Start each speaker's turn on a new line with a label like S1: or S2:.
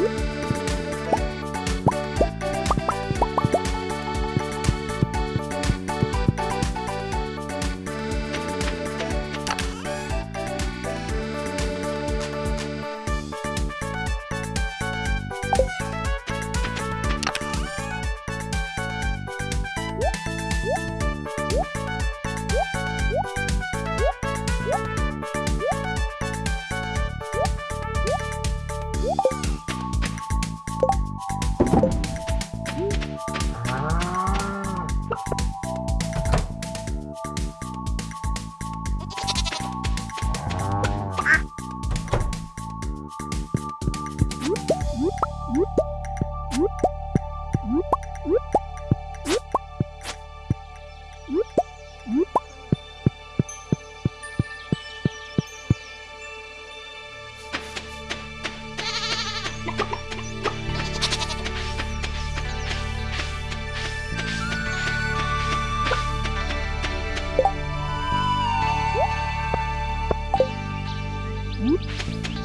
S1: you. Hum?